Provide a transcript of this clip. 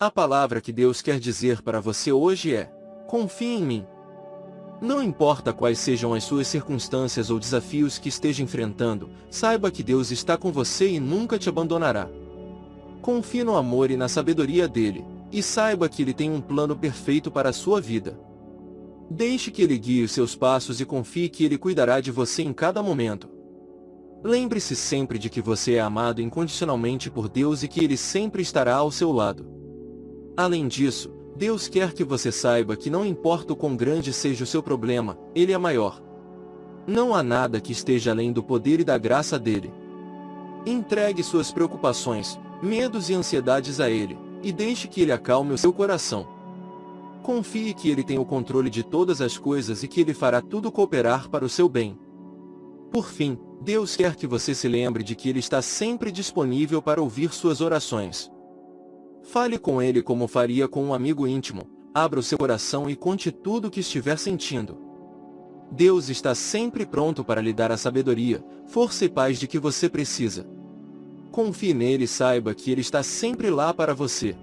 A palavra que Deus quer dizer para você hoje é: confie em mim. Não importa quais sejam as suas circunstâncias ou desafios que esteja enfrentando, saiba que Deus está com você e nunca te abandonará. Confie no amor e na sabedoria dele, e saiba que ele tem um plano perfeito para a sua vida. Deixe que ele guie os seus passos e confie que ele cuidará de você em cada momento. Lembre-se sempre de que você é amado incondicionalmente por Deus e que ele sempre estará ao seu lado. Além disso, Deus quer que você saiba que não importa o quão grande seja o seu problema, Ele é maior. Não há nada que esteja além do poder e da graça dele. Entregue suas preocupações, medos e ansiedades a Ele, e deixe que Ele acalme o seu coração. Confie que Ele tem o controle de todas as coisas e que Ele fará tudo cooperar para o seu bem. Por fim, Deus quer que você se lembre de que Ele está sempre disponível para ouvir suas orações. Fale com ele como faria com um amigo íntimo, abra o seu coração e conte tudo o que estiver sentindo. Deus está sempre pronto para lhe dar a sabedoria, força e paz de que você precisa. Confie nele e saiba que ele está sempre lá para você.